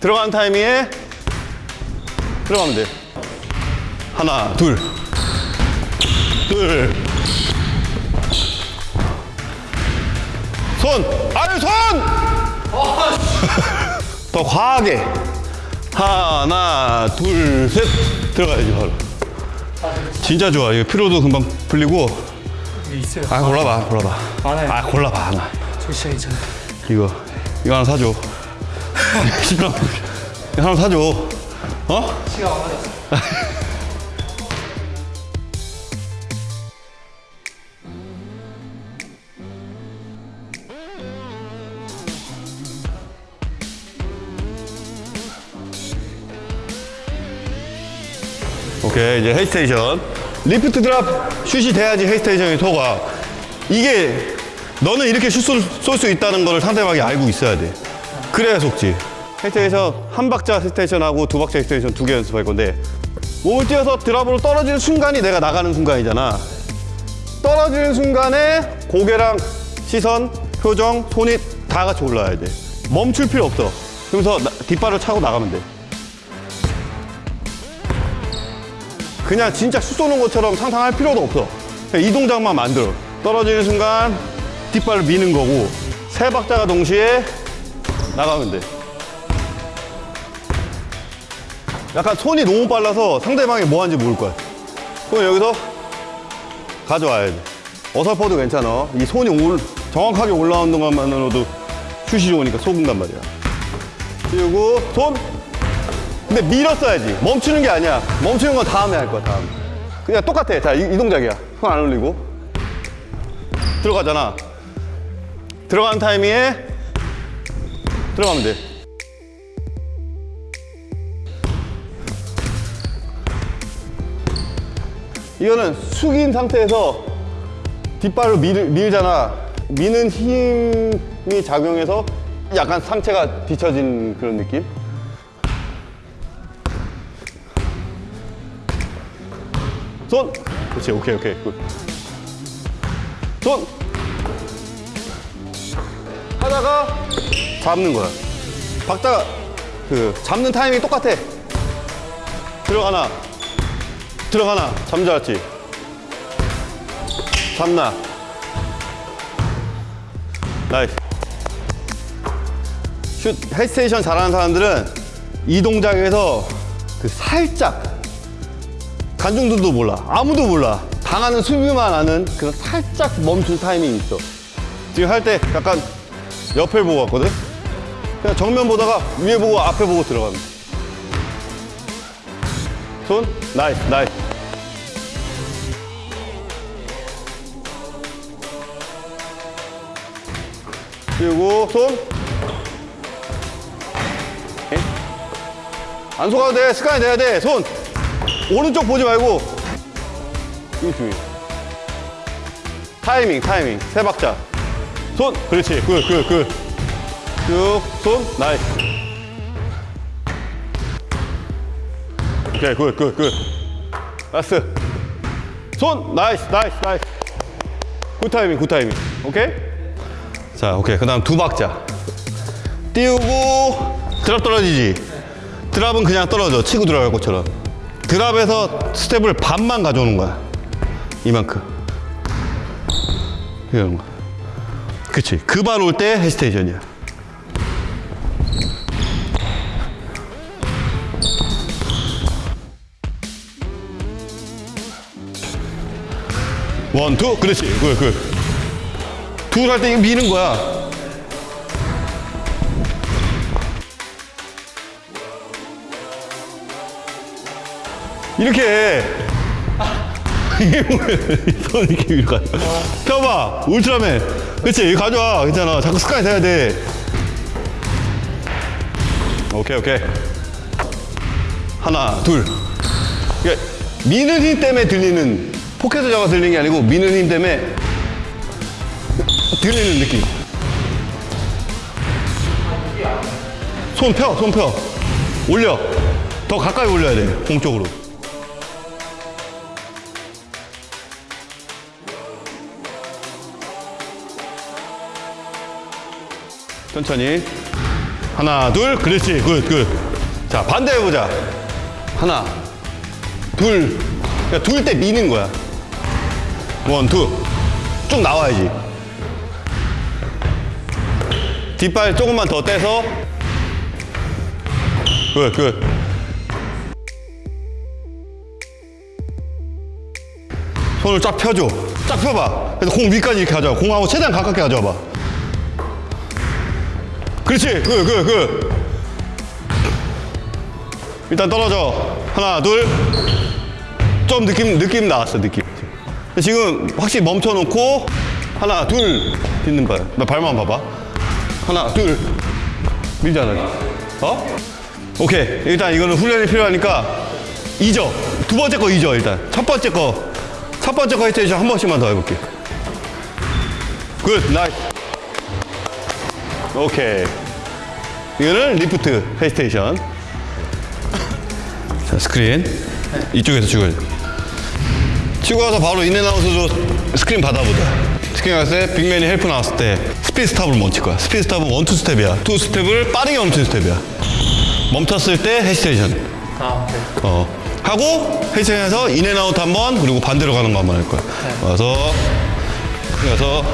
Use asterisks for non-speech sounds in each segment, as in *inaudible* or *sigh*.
들어가는 타이밍에 들어가면 돼. 하나, 둘. 둘. 손! 아유, 손! *laughs* 더 과하게. 하나, 둘, 셋. 들어가야지, 바로. 진짜 좋아. 이거 피로도 금방 풀리고. 있어요. 아, 골라봐, 골라봐. 아, 골라봐, 하나. 저 시작이 전에. 이거 이거 하나 사줘. 이거 하나 사줘. 어? 시간 안 맞았어. 오케이 이제 헤이스테이션. 리프트 드랍 슛이 돼야지 헤이스테이션이 속아. 이게 너는 이렇게 슛쏠수 있다는 걸 상대방이 알고 있어야 돼. 그래야 속지. 헤이스테이션 한 박자 헤이스테이션하고 두 박자 헤이스테이션 두 개 연습할 건데 몸을 띄어서 드랍으로 떨어지는 순간이 내가 나가는 순간이잖아. 떨어지는 순간에 고개랑 시선, 표정, 손이 다 같이 올라와야 돼. 멈출 필요 없어. 그러면서 나- 뒷발을 차고 나가면 돼. 그냥 진짜 슛 쏘는 것처럼 상상할 필요도 없어. 이 동작만 만들어. 떨어지는 순간 뒷발을 미는 거고 세 박자가 동시에 나가면 돼. 약간 손이 너무 빨라서 상대방이 뭐 하는지 모를 거야. 그럼 여기서 가져와야 돼. 어설퍼도 괜찮아. 이 손이 올, 정확하게 올라오는 것만으로도 슛이 좋으니까 속은단 말이야. 그리고 손. 근데 밀었어야지. 멈추는 게 아니야. 멈추는 건 다음에 할 거야, 다음에. 그냥 똑같아. 자, 이, 이 동작이야. 손 안 올리고. 들어가잖아. 들어가는 타이밍에 들어가면 돼. 이거는 숙인 상태에서 뒷발로 밀, 밀잖아. 미는 힘이 작용해서 약간 상체가 뒤처진 그런 느낌? 손! 그렇지, 오케이, 오케이. Good. 손! 하다가 잡는 거야. 박자가, 그, 잡는 타이밍이 똑같아. 들어가나, 들어가나, 잡을 줄 알았지? 잡나. nice. 슛, hesitation 잘하는 사람들은 이 동작에서 그 살짝 관중들도 몰라. 아무도 몰라. 당하는 수비만 아는 그 살짝 멈춘 타이밍이 있어. 지금 할 때 약간 옆을 보고 왔거든? 그냥 정면 보다가 위에 보고 앞에 보고 들어갑니다. 손, nice, nice. 그리고 손. 안 속아도 돼. 습관이 돼야 돼. 손. 오른쪽 보지 말고. 이거 중요해. 타이밍, 타이밍. 세 박자. 손. 그렇지. good, good, good. 쭉. 손. nice. 오케이, good, good, good. last. 손. nice, nice, nice. good timing, good timing. 오케이? 자, 오케이. 그 다음 두 박자. 띄우고, drop 떨어지지? drop은 그냥 떨어져. 치고 들어갈 것처럼. drop에서 스텝을 반만 가져오는 거야. 이만큼. 이런 거. 그치. 그 발 올 때 hesitation이야. one, two. 그렇지. 그, 그. 둘할때 이거 미는 거야. 이렇게 해. 이게 뭐야? 손 이렇게 위로 가. 펴봐. 울트라맨. 이거 가져와. 괜찮아. 자꾸 습관이 돼야 돼. 오케이, 오케이. 하나, 둘. 이게 미는 힘 때문에 들리는, 포켓을 잡아 들리는 게 아니고 미는 힘 때문에 들리는 느낌. 손 펴, 손 펴. 올려. 더 가까이 올려야 돼, 공 쪽으로. 천천히. 하나, 둘, 그렇지. good, good. 자, 반대 해보자. 하나, 둘. 그러니까 둘 때 미는 거야. one, two. 쭉 나와야지. 뒷발 조금만 더 떼서. good, good. 손을 쫙 펴줘. 쫙 펴봐. 그래서 공 위까지 이렇게 가져와. 공하고 최대한 가깝게 가져와봐. 그렇지. 그, 그, 그. 일단 떨어져. 하나, 둘. 좀 느낌, 느낌 나왔어, 느낌. 지금 확실히 멈춰놓고, 하나, 둘. 딛는 발. 나 발만 봐봐. 하나, 둘. 밀잖아. 어? 오케이. 일단 이거는 훈련이 필요하니까, 잊어. 두 번째 거 잊어, 일단. 첫 번째 거. 첫 번째 거 헤이테이션 한 번씩만 더 해볼게. good, nice. 오케이. 이거는 lift hesitation. 자, 스크린. 이쪽에서 찍어야 돼. 치고 와서 바로 in and out으로 스크린 받아보자. 스크린 갔을 때 big man이 help 나왔을 때 speed stop을 멈출 거야. 스피드 스탑은 원투 스텝이야. 투 스텝을 빠르게 원투 스텝이야. 멈췄을 때 hesitation. 아, 네. 어. 하고 헤이스테이션에서 인앤아웃 한 번, 그리고 반대로 가는 거 한 번 할 거야. 와서, 그래서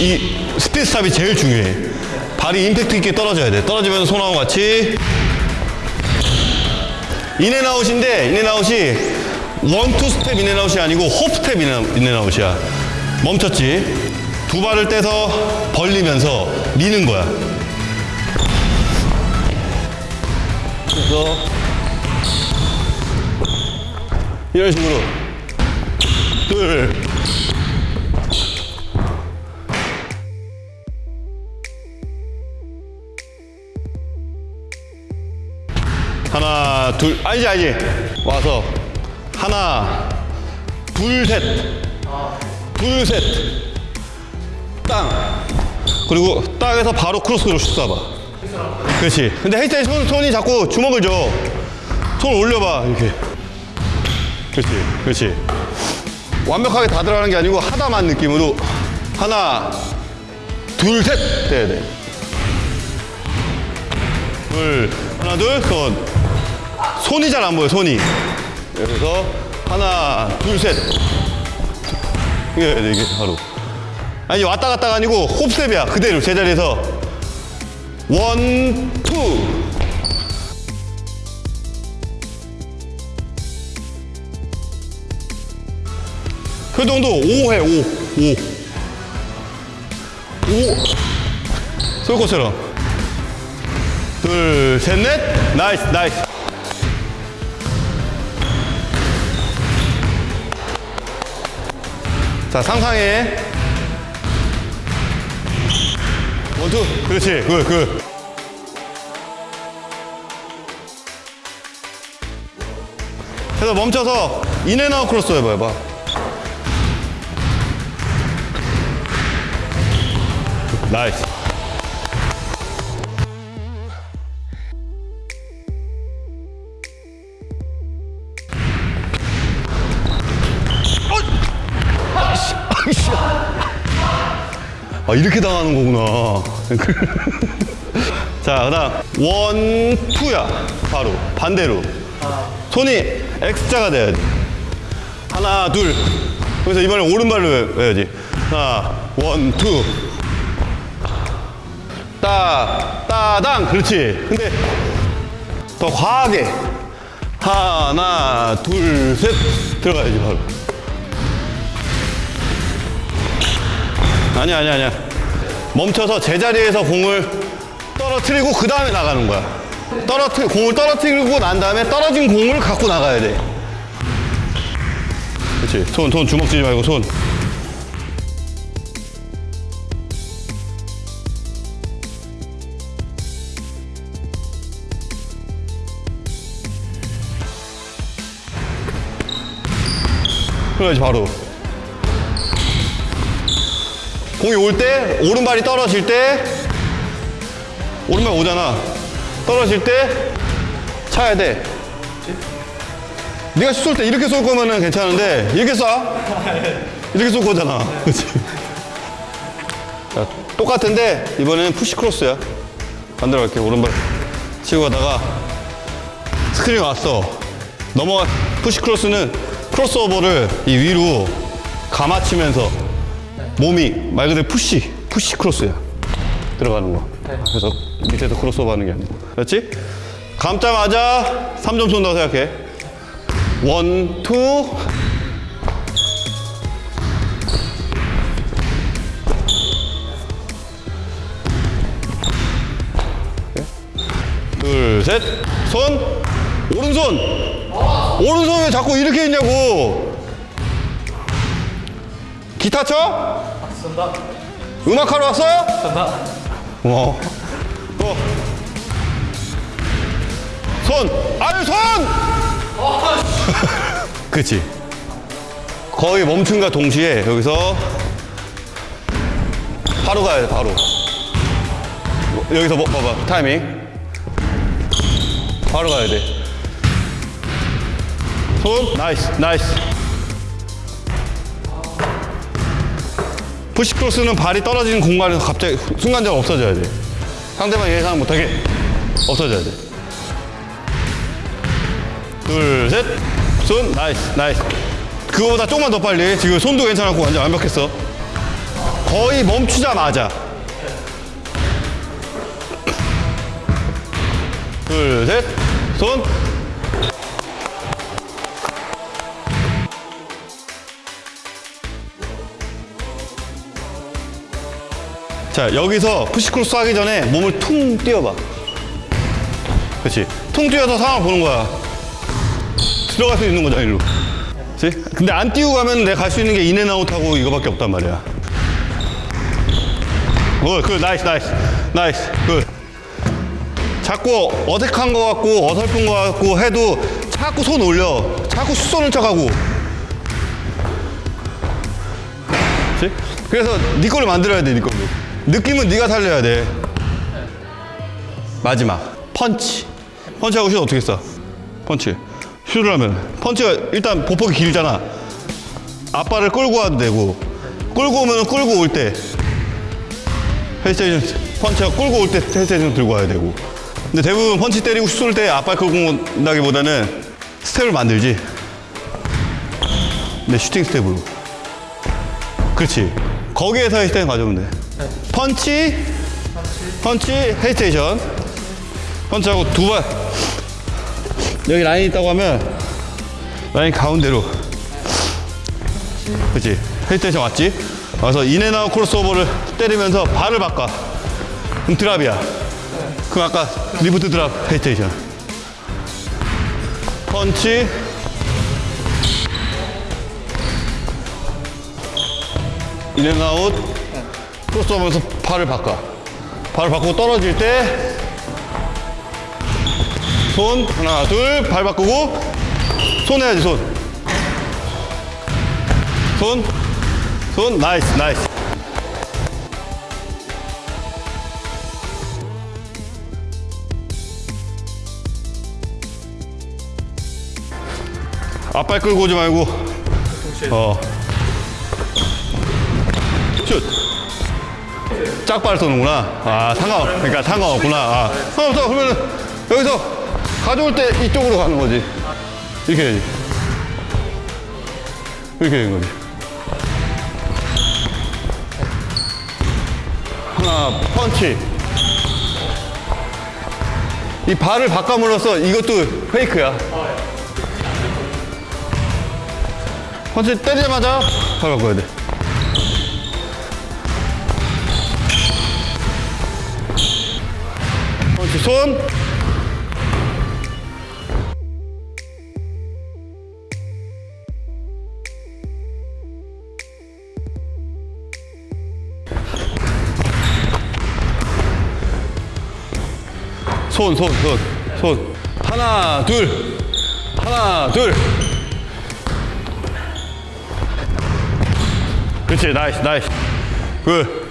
이 speed stop이 제일 중요해. 발이 임팩트 있게 떨어져야 돼. 떨어지면 손하고 같이 인앤아웃인데 인앤아웃이 원투 스텝 인앤아웃이 아니고 홉 스텝 인앤- 인앤아웃이야. 멈췄지. 두 발을 떼서 벌리면서 미는 거야. 그래서 이런 식으로 둘 하나 둘 아니지 아니지 와서 하나 둘셋둘셋땅. 그리고 땅에서 바로 크로스로 슛 쏴봐. 그렇지. 근데 헤이스에 손, 손이 자꾸 주먹을 줘손 올려봐 이렇게. 그렇지 그렇지. 완벽하게 다 들어가는 게 아니고 하다만 느낌으로 하나 둘셋. 돼야 돼 둘, 하나, 둘, 손. 손이 잘 안 보여, 손이. 그래서 하나, 둘, 셋. 이게 이게 바로. 아니, 왔다 갔다가 아니고 hop step이야. 그대로 제자리에서. one, two. 효동도 5 해, 5. 5. 5. 쏠 것처럼. 둘, 셋, 넷. 나이스, 나이스. 자, 상상해. 원투. 그렇지. 굿, 굿. 그래서 멈춰서 인앤아웃 크로스 해봐봐. 나이스. 이렇게 당하는 거구나. *laughs* 자 그다음 one two야 바로 반대로 손이 X자가 돼야 돼. 하나 둘. 그래서 이번에 오른발로 해- 해야지. 하나 one two. 따 따당 그렇지. 근데 더 과하게 하나 둘 셋 들어가야지 바로. 아니야, 아니야, 아니야. 멈춰서 제자리에서 공을 떨어뜨리고 그 다음에 나가는 거야. 떨어뜨 공을 떨어뜨리고 난 다음에 떨어진 공을 갖고 나가야 돼. 그렇지. 손, 손 주먹 쥐지 말고 손. 그래야지 바로. 공이 올 때 오른발이 떨어질 때 오른발 오잖아. 떨어질 때 차야 돼. 네가 쏠 때 이렇게 쏠 거면은 괜찮은데 이렇게 쏴. 이렇게 쏠 거잖아. *laughs* 그렇지 자, 똑같은데 이번에는 푸시 크로스야. 반대로 갈게. 오른발 치고 가다가 스크린 왔어. 넘어가, push cross는 crossover를 이 위로 감아치면서 몸이 말 그대로 push, push cross야. 들어가는 거. 그래서 밑에서 크로스오버 하는 게 아니고. 그렇지? 감자마자 3점 쏜다고 생각해. one, two. 둘, 셋. 손. 오른손. 오른손 왜 자꾸 이렇게 있냐고. 기타 쳐? 쏜다. 음악하러 왔어요? 쏜다. 어. 어. 손! 아유, 손! *laughs* 그치. 거의 멈춤과 동시에 여기서 바로 가야 돼, 바로. 여기서 뭐, 봐봐, 타이밍. 바로 가야 돼. 손, nice, nice. push cross는 발이 떨어지는 공간에서 갑자기 순간적으로 없어져야 돼. 상대방 예상 못하게 없어져야 돼. 둘, 셋. 손, nice, nice. 그거보다 조금만 더 빨리. 지금 손도 괜찮았고 완전 완벽했어. 거의 멈추자마자. 둘, 셋. 손. 자, 여기서 push cross 하기 전에 몸을 퉁 뛰어봐. 그렇지. 퉁 뛰어서 상황 보는 거야. 들어갈 수 있는 거잖아, 일로. 그렇지? 근데 안 뛰고 가면 내가 갈 수 있는 게 in and out하고 이거밖에 없단 말이야. good, good, nice, nice, nice, good. 자꾸 어색한 거 같고 어설픈 거 같고 해도 자꾸 손 올려. 자꾸 슛 쏘는 척하고. 그래서 네 걸로 만들어야 돼, 네 걸로. 느낌은 네가 살려야 돼. 마지막 펀치. 펀치하고 슛 어떻게 써? 펀치. 슛을 하면 펀치가 일단 보폭이 길잖아. 앞발을 끌고 와도 되고 끌고 오면 끌고 올 때 hesitation 펀치가 끌고 올 때 hesitation 들고 와야 되고 근데 대부분 펀치 때리고 슛 쏠 때 앞발 끌고 온다기보다는 스텝을 만들지 네 슈팅 스텝으로 그렇지 거기에서 hesitation 가져오면 돼 펀치? 펀치 hesitation. 펀치하고 두발. 여기 라인 있다고 하면 라인 가운데로. 그치? hesitation 왔지? 와서 in and out 크로스오버를 때리면서 발을 바꿔. 그럼 drop이야. 그럼 아까 lift drop hesitation. 펀치. in and out 크로스오버면서 발을 바꿔 발을 바꾸고 떨어질 때 손 하나 둘 발 바꾸고 손 해야지 손. 손. 손 nice nice. 앞발 끌고 오지 말고 어. 슛. 짝발 쏘는구나. 아, 상관없, 그러니까 상관없구나. 아, 상관없어. 그러면 여기서 가져올 때 이쪽으로 가는 거지. 이렇게 해야지. 이렇게 되는 거지. 하나, 펀치. 이 발을 바꿔물어서 이것도 페이크야. 펀치 때리자마자 발 바꿔야 돼. 손. 손, 손, 손, 손. 하나, 둘. 하나, 둘. 그렇지, nice, nice. Good.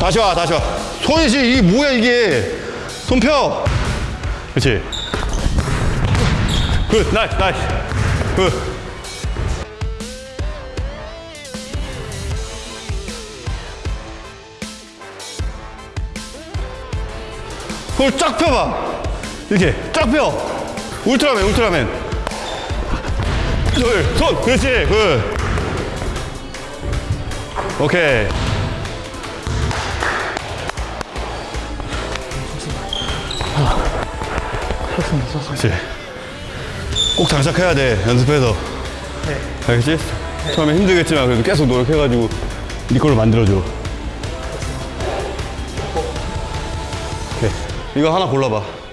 다시 와, 다시 와. 손이 지금 이게 뭐야, 이게. 손 펴. 그렇지. Good, nice, nice. Good. 손을 쫙 펴봐. 이렇게 쫙 펴. 울트라맨, 울트라맨. 둘, 손. 그렇지. Good. 오케이. 좋습니다. 그렇지. 꼭 장착해야 돼. 연습해서. 네. 알겠지? 처음에 힘들겠지만 그래도 계속 노력해가지고 네 걸로 만들어줘. 오케이. 이거 하나 골라봐.